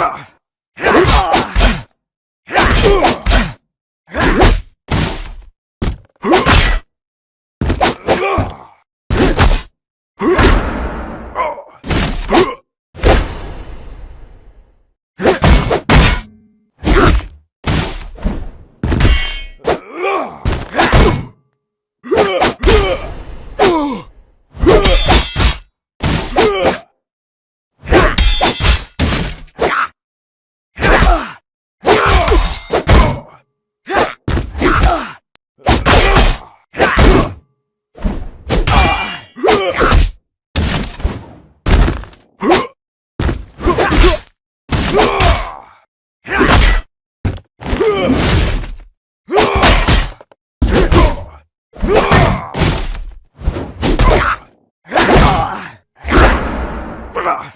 Ugh! Ugh!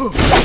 Ugh!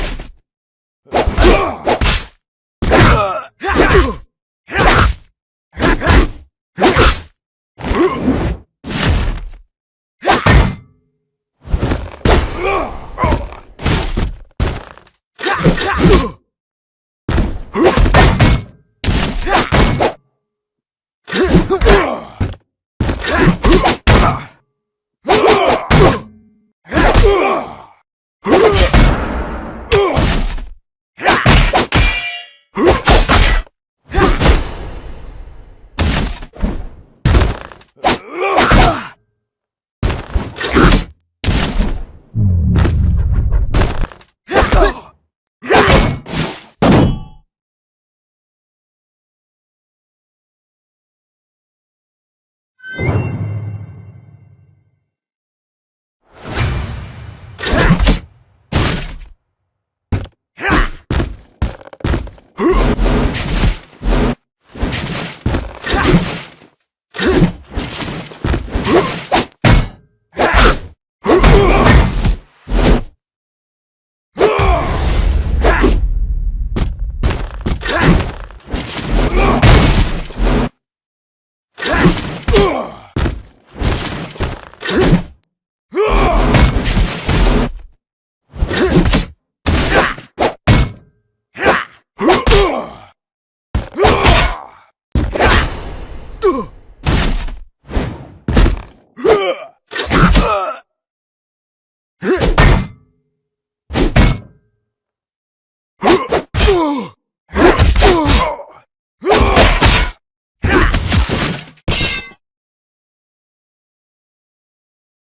Huh?